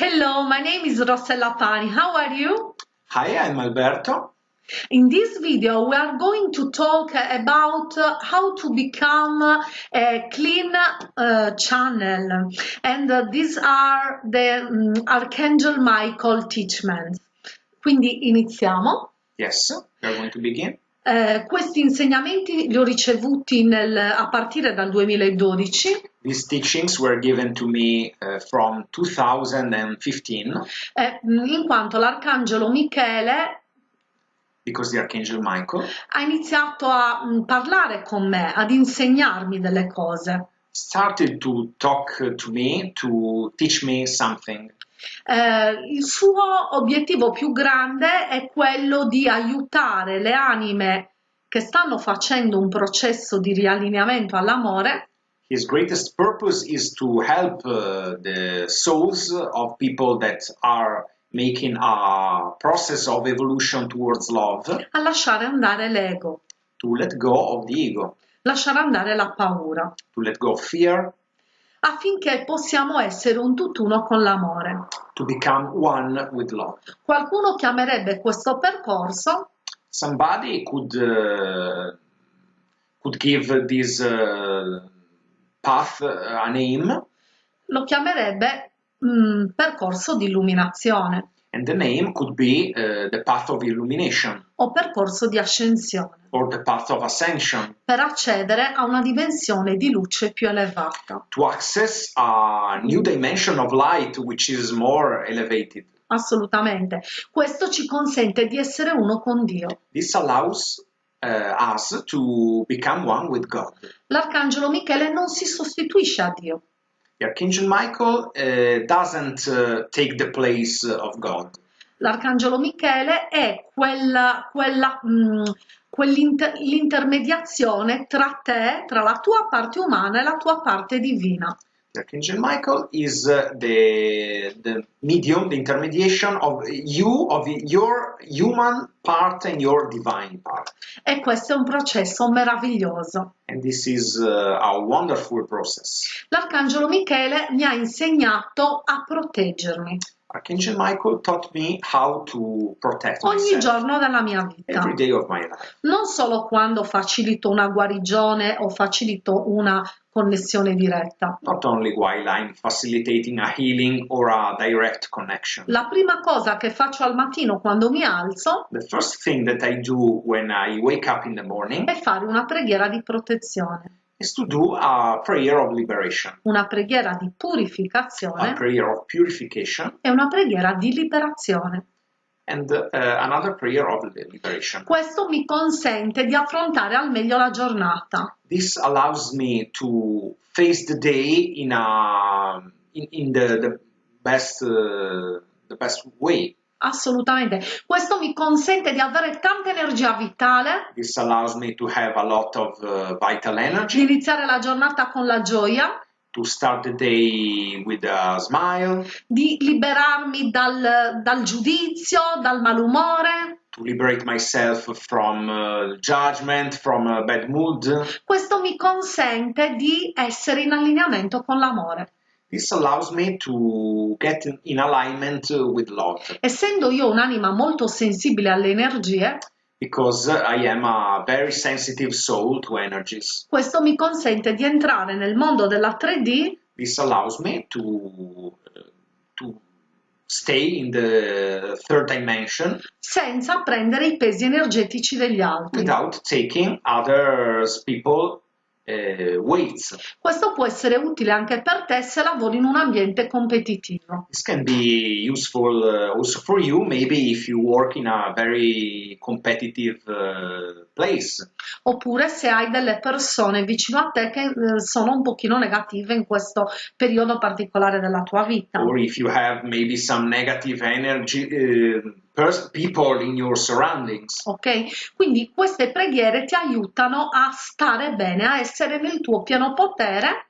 Hello, my name is Rossella Pani. How are you? Hi, I'm Alberto. In this video, we are going to talk about uh, how to become a clean uh, channel. And uh, these are the um, Archangel Michael teachings. Quindi iniziamo. Yes, we are going to begin. Eh, questi insegnamenti li ho ricevuti nel, a partire dal 2012 These teachings were given to me uh, from 2015 eh, in quanto l'arcangelo Michele because the Archangel Michael ha iniziato a mh, parlare con me, ad insegnarmi delle cose. started to talk to me, to teach me something. Eh, il suo obiettivo più grande è quello di aiutare le anime che stanno facendo un processo di riallineamento all'amore. His greatest purpose is to help uh, the souls of people that are making a process of evolution towards love. A lasciare andare l'ego, to let go of the ego, lasciare andare la paura, to let go of fear, affinché possiamo essere un tutt'uno con l'amore. to become one with love. Qualcuno chiamerebbe questo percorso somebody could uh, could give this uh, path uh, a name lo chiamerebbe mm, percorso di illuminazione and the name could be uh, the path of illumination o percorso di ascensione or the path of ascension per accedere a una dimensione di luce più elevata. to access a new dimension of light which is more elevated Assolutamente. Questo ci consente di essere uno con Dio. this allows uh, us to become one with god L'arcangelo Michele non si sostituisce a Dio, the archangel michael uh, doesn't uh, take the place of god L'arcangelo Michele è quella, quella, mm, quell'inter- l'intermediazione tra te, tra la tua parte umana e la tua parte divina. Archangel Michael is uh, the, the medium, the intermediation of you, of your human part and your divine part. E questo è un processo meraviglioso. And this is uh, a wonderful process. L'arcangelo Michele mi ha insegnato a proteggermi Archangel Michael taught me how to protect ogni myself giorno della mia vita. every day of my life. non solo quando facilito una guarigione o facilito una connessione diretta. Not only while I'm facilitating a healing or a direct connection. La prima cosa che faccio al mattino quando mi alzo The first thing that I do when I wake up in the morning è fare una preghiera di protezione, is to do a prayer of liberation, una preghiera di a purificazione prayer of purification, e una preghiera di liberazione. and uh, another prayer of liberation. Questo mi consente di affrontare al meglio la giornata. This allows me to face the day in a in, in the, the best uh, the best way. Assolutamente. Questo mi consente di avere tanta energia vitale, This allows me to have a lot of uh, vital di energy, iniziare la giornata con la gioia, to start the day with a smile, di liberarmi dal, dal giudizio, dal malumore. to liberate myself from uh, judgment, from a bad mood. Questo mi consente di essere in allineamento con l'amore. This allows me to get in- alignment with love Essendo io un'anima molto sensibile alle energie, because I am a very sensitive soul to energies. questo mi consente di entrare nel mondo della 3D This allows me to to stay in the third dimension senza prendere i pesi energetici degli altri. without taking others people uh, weights. Questo può essere utile anche per te se lavori in un ambiente competitivo. This can be useful uh, also for you, maybe if you work in a very competitive uh, place, Oppure se hai delle persone vicino a te che eh, sono un pochino negative in questo periodo particolare della tua vita. or if you have maybe some negative energy uh, pers- people in your surroundings. Ok? Quindi queste preghiere ti aiutano a stare bene, a essere nel tuo pieno potere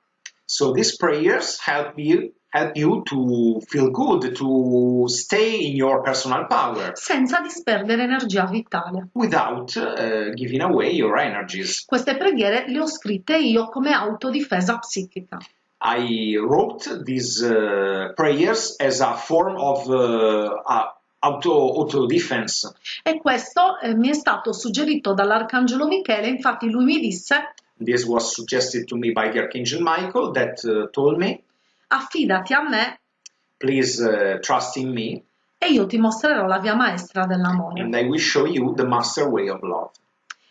So these prayers help you help you to feel good, to stay in your personal power senza disperdere energia vitale. without uh, giving away your energies. Queste preghiere le ho scritte io come autodifesa psichica. I wrote these uh, prayers as a form of uh, uh, auto, auto defense. E questo eh, mi è stato suggerito dall'Arcangelo Michele, infatti lui mi disse This was suggested to me by the Archangel Michael that uh, told me, affidati a me please uh, trust in me e io ti mostrerò la via maestra dell'amore. and I will show you the master way of love.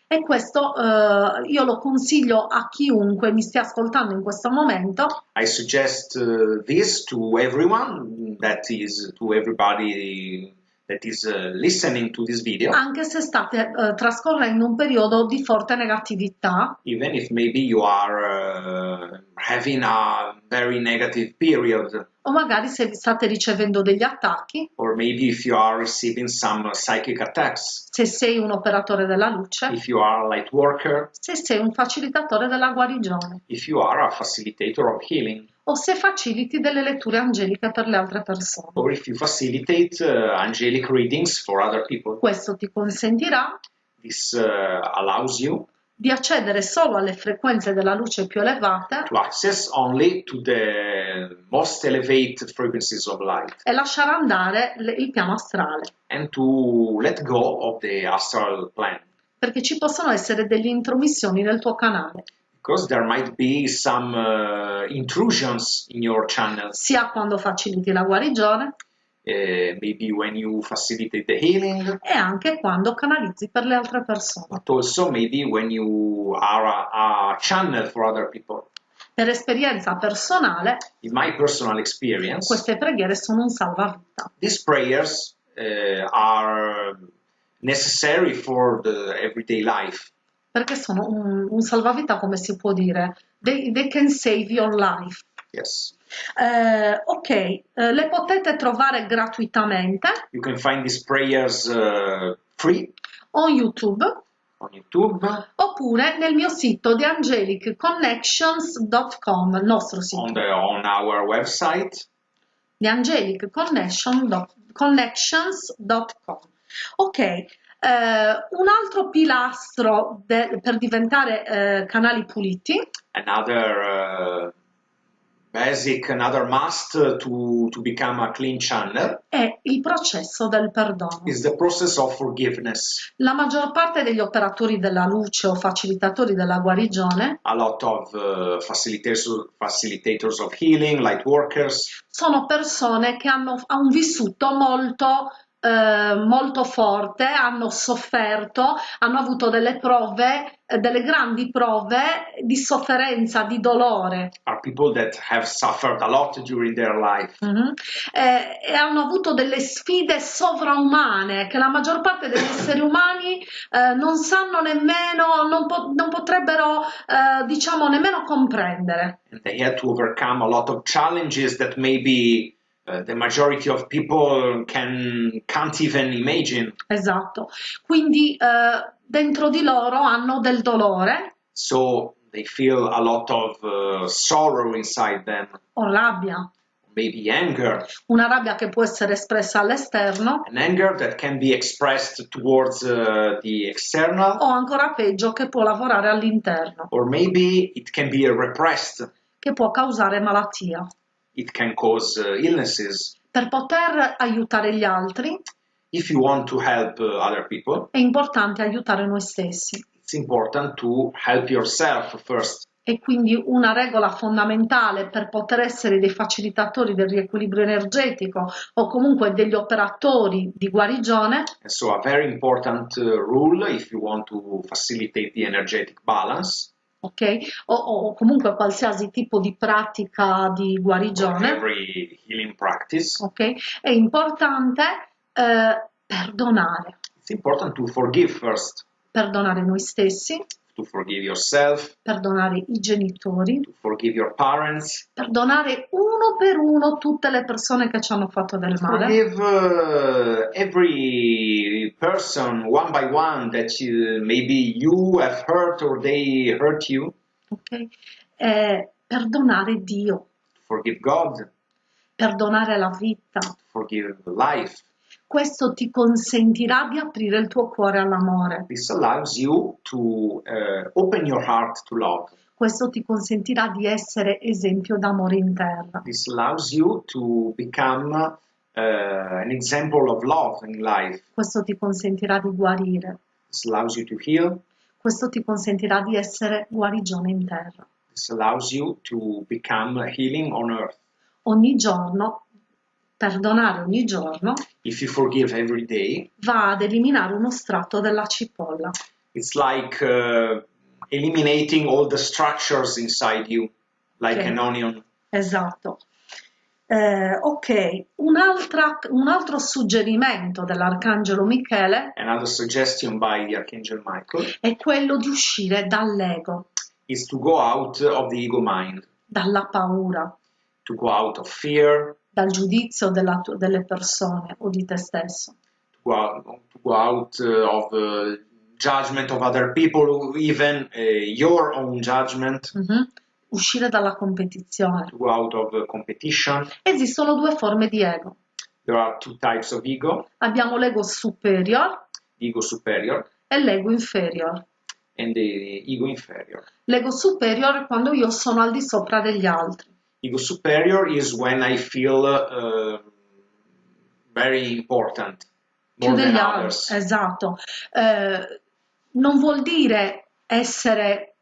E questo eh, io lo consiglio a chiunque mi stia ascoltando in questo momento, I suggest uh, this to everyone that is to everybody that is uh, listening to this video, anche se state eh, trascorrendo un periodo di forte negatività. Even if maybe you are uh, having a very negative period, o magari se state ricevendo degli attacchi, or maybe if you are receiving some psychic attacks, se sei un operatore della luce, if you are a light worker, se sei un facilitatore della guarigione. If you are a facilitator of healing, o se faciliti delle letture angeliche per le altre persone. or if you facilitate uh, angelic readings for other people. Questo ti consentirà This uh, you di accedere solo alle frequenze della luce più elevate to access only to the most elevated frequencies of light e lasciare andare le- il piano astrale, perché ci possono essere delle intromissioni nel tuo canale, because there might be some uh, intrusions in your channels sia quando faciliti la guarigione. Uh, maybe when you facilitate the healing. E anche quando canalizzi per le altre persone. but also maybe when you are a, a channel for other people. Per esperienza personale, in my personal experience queste preghiere sono un salvavita. these prayers uh, are necessary for the everyday life perché sono un, un salvavita, come si può dire. They, they can save your life. yes. Eh, ok, eh, le potete trovare gratuitamente. You can find these prayers uh, free. On YouTube. On youtube. Oppure nel mio sito di angelicconnections.com, il nostro on, sito the, on our website. Di angelicconnections.com. Ok, eh, un altro pilastro de- per diventare eh, canali puliti. Another uh, basic another must to to become a clean channel. È il processo del perdono. is the process of forgiveness. La maggior parte degli operatori della luce o facilitatori della guarigione a lot of uh, facilitators facilitators of healing light workers. sono persone che hanno ha un vissuto molto, eh, molto forte, hanno sofferto, hanno avuto delle prove, eh, delle grandi prove di sofferenza, di dolore. are people that have suffered a lot during their life Mhm. Eh, e hanno avuto delle sfide sovraumane che la maggior parte degli esseri umani eh, non sanno nemmeno, non, po- non potrebbero, diciamo, nemmeno comprendere. and they had to overcome a lot of challenges that maybe uh, the majority of people can can't even imagine. Esatto. Quindi eh, dentro di loro hanno del dolore. So they feel a lot of uh, sorrow inside them. O rabbia, maybe anger. Una rabbia che può essere espressa all'esterno. An anger that can be expressed towards uh, the external. O ancora peggio che può lavorare all'interno, or maybe it can be repressed. Che può causare malattia. It can cause uh, illnesses Per poter aiutare gli altri if you want to help uh, other people è importante aiutare noi stessi. it's important to help yourself first E quindi una regola fondamentale per poter essere dei facilitatori del riequilibrio energetico o comunque degli operatori di guarigione and so a very important uh, rule if you want to facilitate the energetic balance ok? O, o comunque qualsiasi tipo di pratica di guarigione, every healing practice. Ok? È importante eh, perdonare, first. Perdonare noi stessi, to forgive yourself. Perdonare i genitori, to forgive your parents. Perdonare uno per uno tutte le persone che ci hanno fatto del male, forgive uh, every person one by one that you, maybe you have hurt or they hurt you ok? Eh, perdonare Dio, forgive god perdonare la vita, forgive life Questo ti consentirà di aprire il tuo cuore all'amore. This allows you to uh, open your heart to love. Questo ti consentirà di essere esempio d'amore in terra. This allows you to become uh, an example of love in life. Questo ti consentirà di guarire. This allows you to heal. Questo ti consentirà di essere guarigione in terra. This allows you to become healing on earth. Ogni giorno, perdonare ogni giorno, If you forgive every day, va ad eliminare uno strato della cipolla. it's like uh, eliminating all the structures inside you, like Okay. an onion. Esatto. Eh, ok, Un'altra- un altro suggerimento dell'Arcangelo Michele Another suggestion by the Archangel Michael è quello di uscire dall'ego, is to go out of the ego mind, dalla paura, to go out of fear, dal giudizio della delle persone o di te stesso. to go out, to go out uh, of uh, judgment of other people, even uh, your own judgment, Mhm. Uscire dalla competizione. to go out of competition. Esistono due forme di ego. There are two types of ego, Abbiamo l'ego superior ego superior e l'ego inferior. and the ego inferior. L'ego superior è quando io sono al di sopra degli altri. Ego superior is when I feel uh, very important, più degli altri. Esatto. Eh, non vuol dire essere,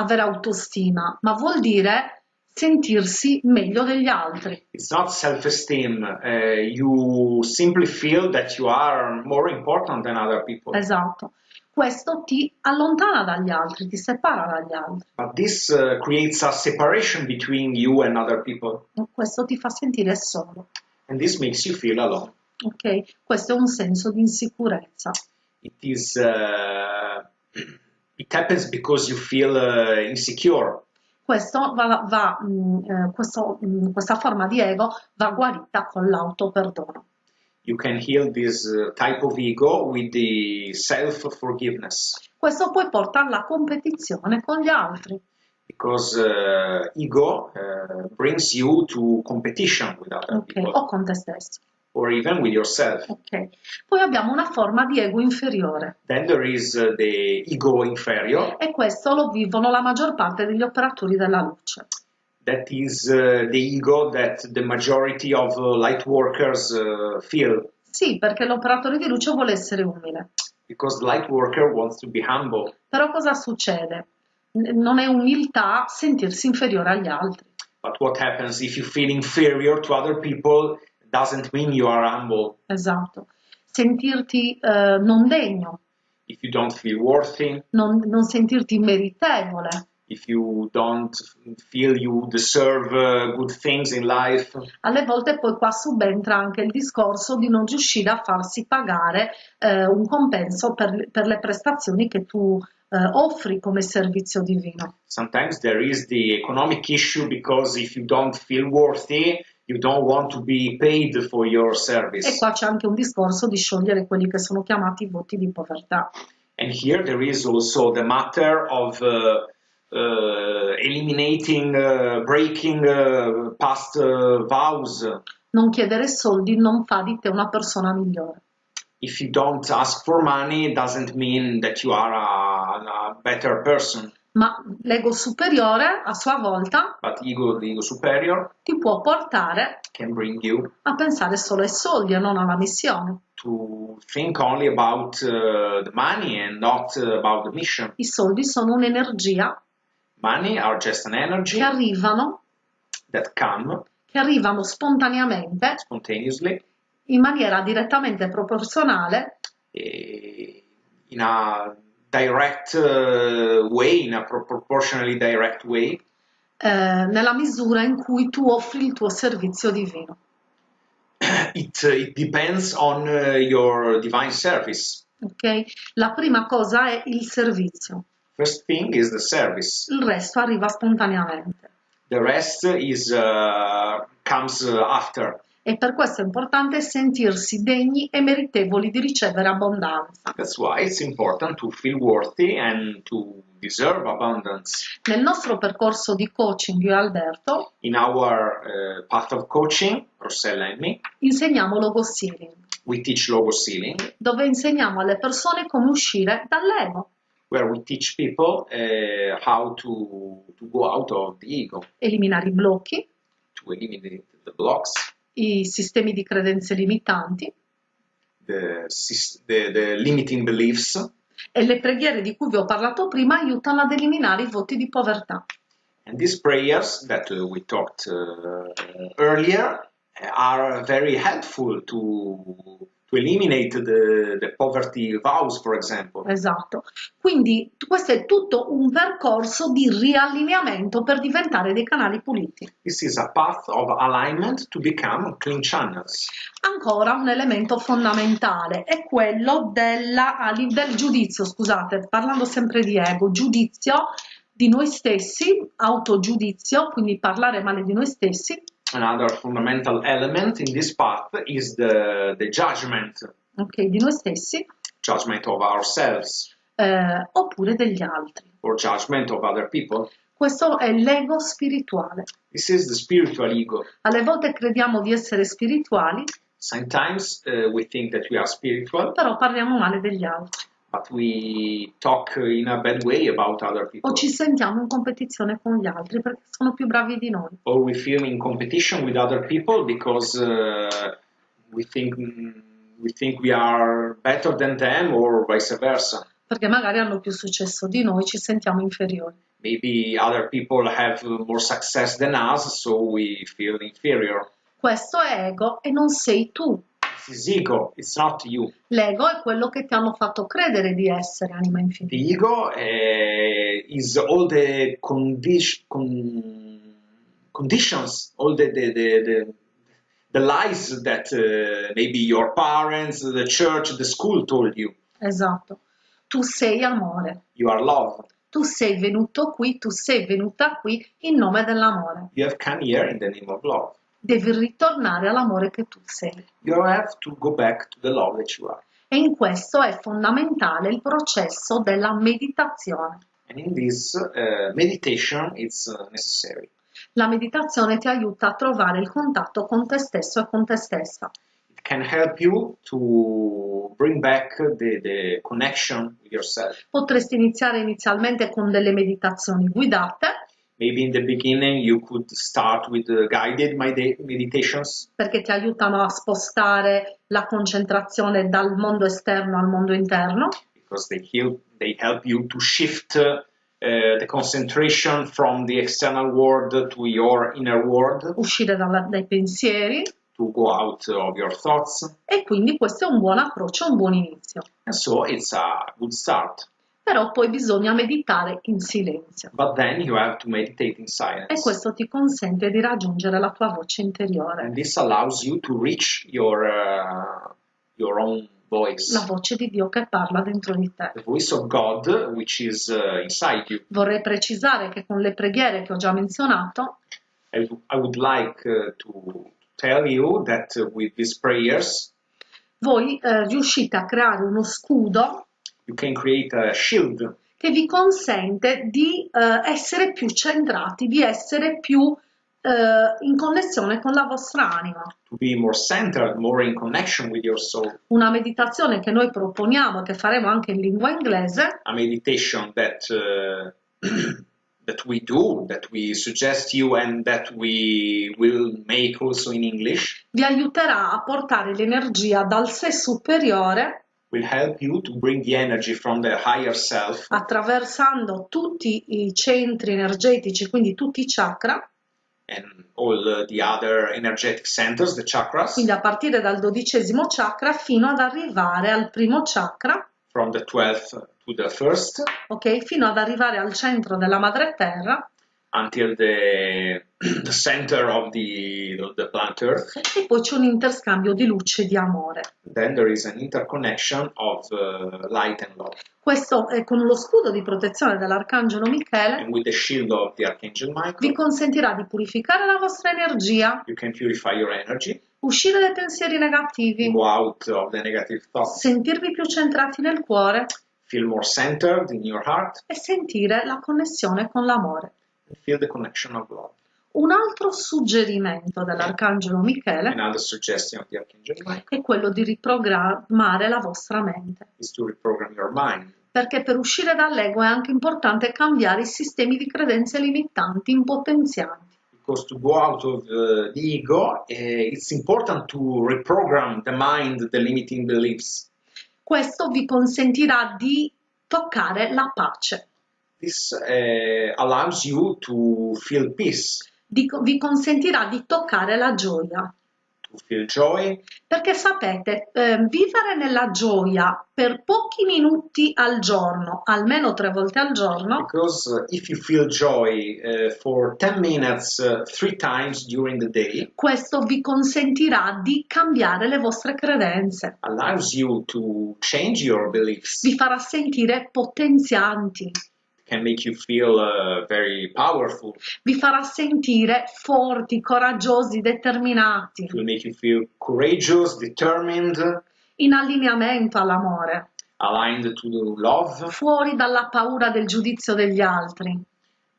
avere autostima, ma vuol dire sentirsi meglio degli altri. It's not self-esteem. Uh, you simply feel that you are more important than other people. Esatto. Questo ti allontana dagli altri, ti separa dagli altri. But this uh, creates a separation between you and other people, Questo ti fa sentire solo. and this makes you feel alone. Ok? Questo è un senso di insicurezza. It is. Uh, it happens because you feel uh, insecure. Questo va, va, mh, eh, questo, mh, questa forma di ego va guarita con l'autoperdono. You can heal this uh, type of ego with the self-forgiveness, Questo poi porta alla competizione con gli altri. because uh, ego uh, brings you to competition with other Ok, people, o con te stesso. Or even with yourself. Ok. Poi abbiamo una forma di ego inferiore Then there is uh, the ego inferior, e questo lo vivono la maggior parte degli operatori della luce. that is uh, the ego that the majority of uh, light workers uh, feel, Sì, perché l'operatore di luce vuole essere umile. because the light worker wants to be humble. Però cosa succede? Non è umiltà sentirsi inferiore agli altri. But what happens if you feel inferior to other people doesn't mean you are humble. Esatto. Sentirti eh, non degno, If you don't feel worthy, non, non sentirti meritevole, if you don't feel you deserve uh, good things in life, Alle volte poi qua subentra anche il discorso di non riuscire a farsi pagare eh, un compenso per, per le prestazioni che tu offri come servizio divino. sometimes there is the economic issue because if you don't feel worthy, you don't want to be paid for your E service. qua c'è anche un discorso di sciogliere quelli che sono chiamati voti di povertà. And here there is also the matter of uh, uh, eliminating, uh, breaking uh, past uh, vows. Non chiedere soldi non fa di te una persona migliore. If you don't ask for money, doesn't mean that you are a, a better person. Ma l'ego superiore, a sua volta, But ego, the ego superior, ti può portare can bring you a pensare solo ai soldi e non alla missione. to think only about uh, the money and not uh, about the mission. I soldi sono un'energia Money are just an energy che arrivano, that come che arrivano spontaneamente spontaneously in maniera direttamente proporzionale eh, in a direct uh, way, in a pro- proportionally direct way, eh, nella misura in cui tu offri il tuo servizio divino. it, it depends on uh, your divine service. Ok? La prima cosa è il servizio, First thing is the service. il resto arriva spontaneamente. The rest is uh, comes after. E per questo è importante sentirsi degni e meritevoli di ricevere abbondanza. That's why it's important to feel worthy and to deserve abundance. Nel nostro percorso di coaching io e Alberto In our uh, path of coaching, Rossella and me, insegniamo logo sealing. we teach logos healing, dove insegniamo alle persone come uscire dall'ego, where we teach people uh, how to, to go out of the ego, eliminare i blocchi, to eliminate the blocks, i sistemi di credenze limitanti the, the, the limiting beliefs, e le preghiere di cui vi ho parlato prima aiutano ad eliminare i voti di povertà. And these prayers that uh, we talked uh, earlier are very helpful to, to eliminate the, the poverty vows, for example. Esatto. Quindi questo è tutto un percorso di riallineamento per diventare dei canali puliti. This is a path of alignment to become clean channels. Ancora un elemento fondamentale è quello della, del giudizio, scusate, parlando sempre di ego, giudizio di noi stessi, autogiudizio, quindi parlare male di noi stessi, Another fundamental element in this path is the, the judgment, ok, di noi stessi, judgment of ourselves eh, oppure degli altri. or judgment of other people. Questo è l'ego spirituale. This is the spiritual ego. Alle volte crediamo di essere spirituali, Sometimes uh, we think that we are spiritual, però parliamo male degli altri but we talk in a bad way about other people. o ci sentiamo in competizione con gli altri perché sono più bravi di noi. or we feel in competition with other people because uh, we think we think we are better than them or vice versa. perché magari hanno più successo di noi, ci sentiamo inferiori. Maybe other people have more success than us, so we feel inferior. Questo è ego e non sei tu. Ego, it's not you. L'ego è quello che ti hanno fatto credere di essere anima The infinita. ego uh, is all the condi- con- conditions, all the, the, the, the, the lies that uh, maybe your parents, the church, the school told you. Esatto. Tu sei amore. You are love. Tu sei venuto qui, tu sei venuta qui in nome dell'amore. You have come here in the name of love. Devi ritornare all'amore che tu sei. You have to go back to the love that you are. E in questo è fondamentale il processo della meditazione. And in this uh, meditation, it's necessary. La meditazione ti aiuta a trovare il contatto con te stesso e con te stessa. It can help you to bring back the, the connection with yourself. Potresti iniziare inizialmente con delle meditazioni guidate, Maybe in the beginning you could start with uh, guided medi- meditations perché ti aiutano a spostare la concentrazione dal mondo esterno al mondo interno, because they help, they help you to shift uh, the concentration from the external world to your inner world, uscire dalla- dai pensieri to go out of your thoughts. e quindi questo è un buon approccio, un buon inizio. And so it's a good start. Però poi bisogna meditare in silenzio in e questo ti consente di raggiungere la tua voce interiore, And this allows you to reach your, uh, your own voice, la voce di Dio che parla dentro di te. God, which is uh, inside you. Vorrei precisare che con le preghiere che ho già menzionato I, I like uh, that uh, prayers, voi eh, riuscite a creare uno scudo you can create a shield che vi consente di eh, essere più centrati, di essere più eh, in connessione con la vostra anima. to be more centered, more in connection with your soul. Una meditazione che noi proponiamo, che faremo anche in lingua inglese, A meditation that uh, that we do, that we suggest you, and that we will make also in English, vi aiuterà a portare l'energia dal sé superiore will help you to bring the energy from the higher self. Attraversando tutti i centri energetici, quindi tutti i chakra, and all the other energetic centers, the chakras, quindi a partire dal dodicesimo chakra fino ad arrivare al primo chakra, from the 12th to the first. Ok? Fino ad arrivare al centro della madre terra until the, the center of the, the planet Earth. e poi c'è un interscambio di luce e di amore. Then there is an interconnection of uh, light and love. Questo eh, con lo scudo di protezione dell'arcangelo Michele And with the shield of the Archangel vi Michael, consentirà di purificare la vostra energia, you can purify your energy, uscire dai pensieri negativi, go out of the negative thoughts, sentirvi più centrati nel cuore feel more centered in your heart, e sentire la connessione con l'amore. Feel the connection of love. Un altro suggerimento dell'Arcangelo Michele Another suggestion of the Archangel Michael è quello di riprogrammare la vostra mente, is to reprogram your mind. perché per uscire dall'ego è anche importante cambiare i sistemi di credenze limitanti, impotenzianti. Because to go out of uh, the ego, uh, it's important to reprogram the mind, the limiting beliefs. Questo vi consentirà di toccare la pace, This uh, allows you to feel peace, di- vi consentirà di toccare la gioia. to feel joy, Perché sapete, eh, vivere nella gioia per pochi minuti al giorno, almeno tre volte al giorno, because uh, if you feel joy uh, for 10 minutes uh, three times during the day, questo vi consentirà di cambiare le vostre credenze, allows you to change your beliefs, vi farà sentire potenzianti, can make you feel uh, very powerful, vi farà sentire forti, coraggiosi, determinati, it will make you feel courageous, determined, in allineamento all'amore, aligned to the love. fuori dalla paura del giudizio degli altri.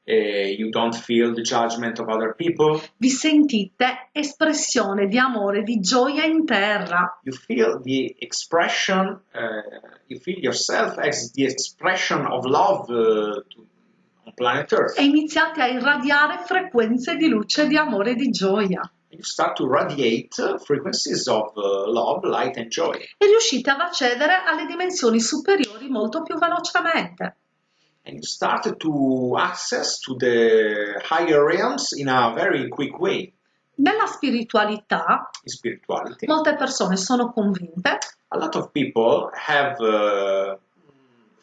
You don't feel the judgment of other people. Vi sentite espressione di amore, di gioia in terra. You feel the expression, uh, you feel yourself as the expression of love uh, to, on planet Earth. e iniziate a irradiare frequenze di luce, di amore e di gioia You start to radiate uh, frequencies of uh, love, light, and joy. e riuscite ad accedere alle dimensioni superiori molto più velocemente. And you start to access to the higher realms in a very quick way. Nella spiritualità In spirituality, molte persone sono convinte a lot of people have uh,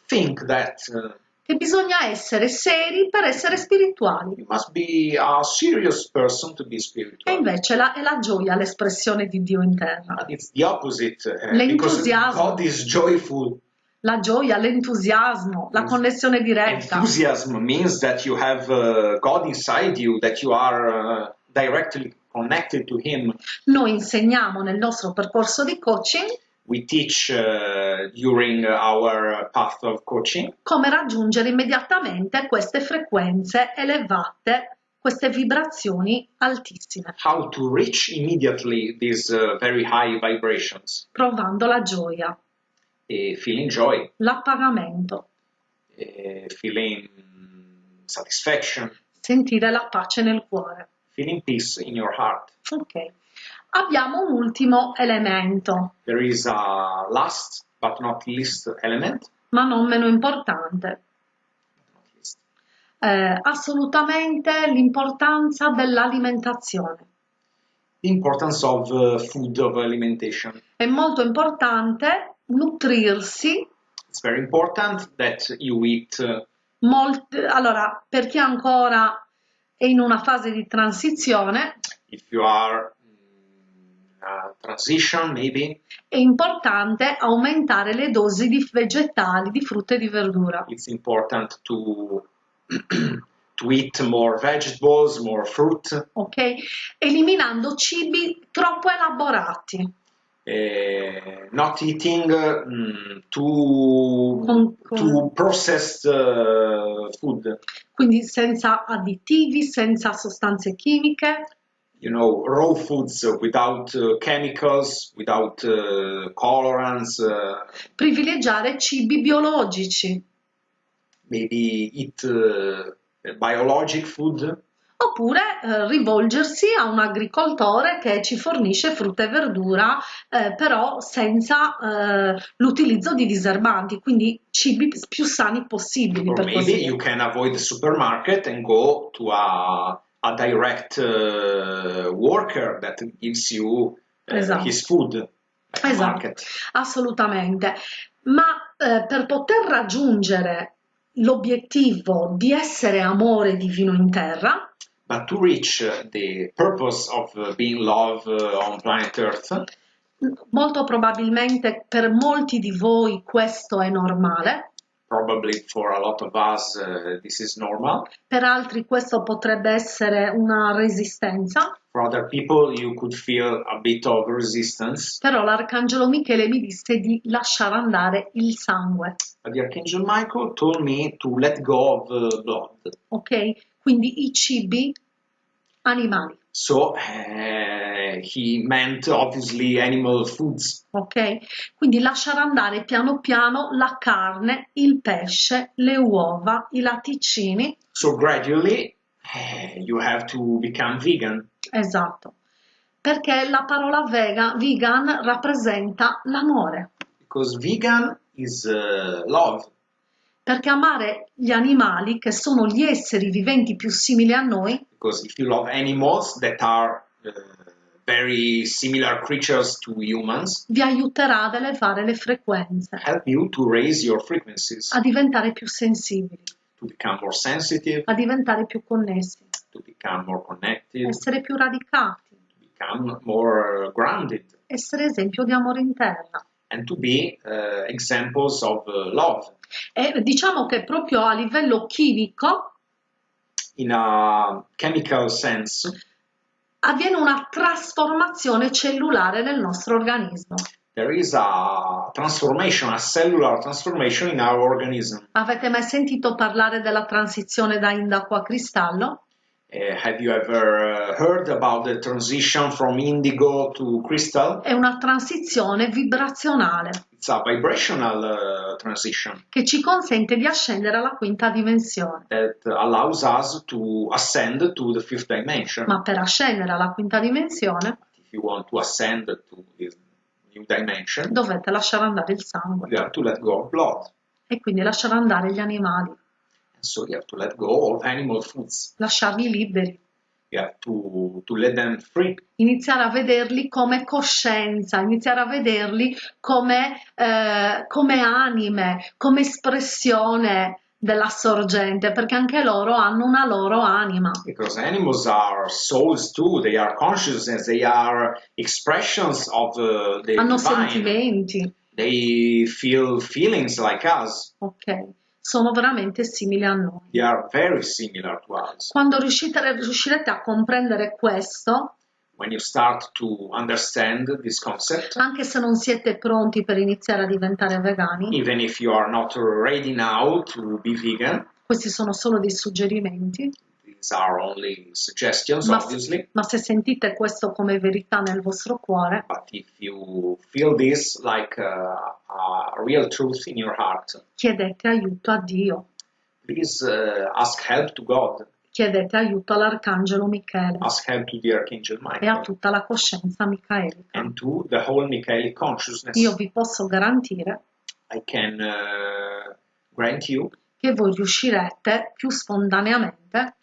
think that uh, che bisogna essere seri per essere spirituali you must be a serious person to be e spiritual. invece la, è la gioia l'espressione di Dio in terra. But it's the opposite uh, L'entusiasmo. God is joyful. La gioia, l'entusiasmo, la connessione diretta. Enthusiasm means that you have uh, God inside you, that you are uh, directly connected to Him. Noi insegniamo nel nostro percorso di coaching We teach uh, during our path of coaching come raggiungere immediatamente queste frequenze elevate, queste vibrazioni altissime, how to reach immediately these uh, very high vibrations, provando la gioia, uh, feeling joy, l'appagamento, feeling satisfaction, sentire la pace nel cuore. feeling peace in your heart. Ok. Abbiamo un ultimo elemento, There is a last but not least element. ma non meno importante. Eh, assolutamente l'importanza dell'alimentazione. The importance of uh, food, of alimentation. È molto importante nutrirsi It's very important that you eat uh, molt- allora, per chi ancora è in una fase di transizione, if you are in a transition, maybe è importante aumentare le dosi di vegetali, di frutta e di verdura. it's important to to eat more vegetables, more fruit, Ok? Eliminando cibi troppo elaborati, uh, not eating mm, too Con- con- too processed uh, food. quindi senza additivi, senza sostanze chimiche, You know, raw foods without uh, chemicals, without uh, colorants. Privilegiare cibi biologici, maybe eat biologic food. Oppure eh, rivolgersi a un agricoltore che ci fornisce frutta e verdura, eh, però senza eh, l'utilizzo di diserbanti, quindi cibi più sani possibili Or per maybe così you can avoid the supermarket and go to a, a direct uh, worker that gives you uh, Esatto. his food Esatto, market. assolutamente. Ma eh, per poter raggiungere l'obiettivo di essere amore divino in terra, But to reach uh, the purpose of uh, being love uh, on planet Earth, molto probabilmente per molti di voi questo è normale, probably for a lot of us uh, this is normal. per altri questo potrebbe essere una resistenza, For other people, you could feel a bit of resistance. però l'Arcangelo Michele mi disse di lasciare andare il sangue, But the Archangel Michael told me to let go of blood. ok? Quindi i cibi animali, So uh, he meant obviously animal foods. ok? Quindi lasciare andare piano piano la carne, il pesce, le uova, i latticini, So gradually uh, you have to become vegan esatto, perché la parola vega, vegan rappresenta l'amore, because vegan is uh, love. Perché amare gli animali, che sono gli esseri viventi più simili a noi, Because if you love animals that are uh, very similar creatures to humans, vi aiuterà ad elevare le frequenze, help you to raise your frequencies, a diventare più sensibili, to become more sensitive, a diventare più connessi, to become more connected, essere più radicati, to become more uh, grounded, essere esempio di amore in terra. and to be uh, examples of uh, love. E diciamo che proprio a livello chimico In a chemical sense, avviene una trasformazione cellulare nel nostro organismo. there is a transformation, a cellular transformation in our organism. Avete mai sentito parlare della transizione da indaco a cristallo? Uh, have you ever uh, heard about the transition from indigo to crystal? È una transizione vibrazionale a vibrational uh, transition che ci consente di ascendere alla quinta dimensione. that allows us to ascend to the fifth dimension. Ma per ascendere alla quinta dimensione If you want to ascend to this new dimension, dovete lasciare andare il sangue you have to let go of blood. e quindi lasciare andare gli animali, And so you have to let go of animal foods. lasciarli liberi, Have to, to let them free. iniziare a vederli come coscienza, iniziare a vederli come, eh, come anime, come espressione della sorgente, perché anche loro hanno una loro anima. Because animals are souls too, they are consciousness, they are expressions of uh, the Hanno divine. sentimenti, They feel feelings like us. ok? Sono veramente simili a noi. They are very similar to us. Quando riuscite, riuscirete a comprendere questo, When you start to understand this concept, anche se non siete pronti per iniziare a diventare vegani, even if you are not ready now to be vegan, questi sono solo dei suggerimenti, these are only suggestions, ma, obviously. ma se sentite questo come verità nel vostro cuore, But if you feel this like a, a real truth in your heart, chiedete aiuto a Dio, please uh, ask help to God, chiedete aiuto all'Arcangelo Michele ask help to the Archangel e a Michael, tutta la coscienza micaelica. and to the whole Michaelic consciousness. Io vi posso garantire I can uh, grant you che voi riuscirete più spontaneamente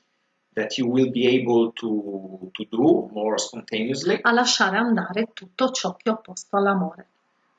that you will be able to, to do more spontaneously, a lasciare andare tutto ciò che è opposto all'amore.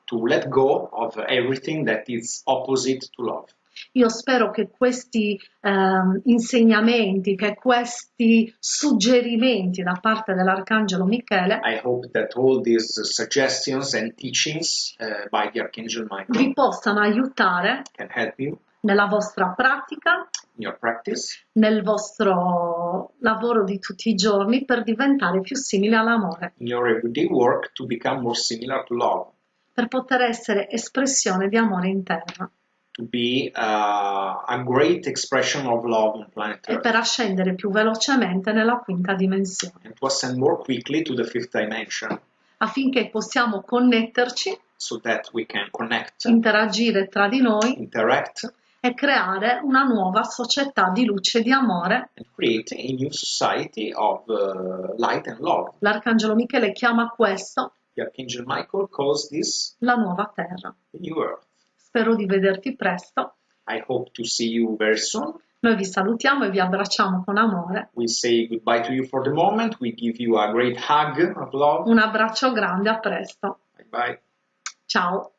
to let go of everything that is opposite to love. Io spero che questi ehm, insegnamenti, che questi suggerimenti da parte dell'Arcangelo Michele I hope that all these suggestions and teachings uh, by the Archangel vi possano aiutare can help you nella vostra pratica, in your practice nel vostro lavoro di tutti i giorni per diventare più simili all'amore, in your everyday work to become more similar to love, per poter essere espressione di amore in terra. To be uh, a great expression of love on planet e per ascendere più velocemente nella quinta dimensione, and to ascend more quickly to the fifth dimension. Affinché possiamo connetterci, so that we can connect, interagire tra di noi interact, e creare una nuova società di luce e di amore. and create a new society of uh, light and love. L'Arcangelo Michele chiama questo The Archangel Michael calls this la nuova terra. the new earth. Spero di vederti presto. I hope to see you very soon. Noi vi salutiamo e vi abbracciamo con amore. We say goodbye to you for the moment. We give you a great hug of love. Un abbraccio grande, a presto. Bye bye. Ciao.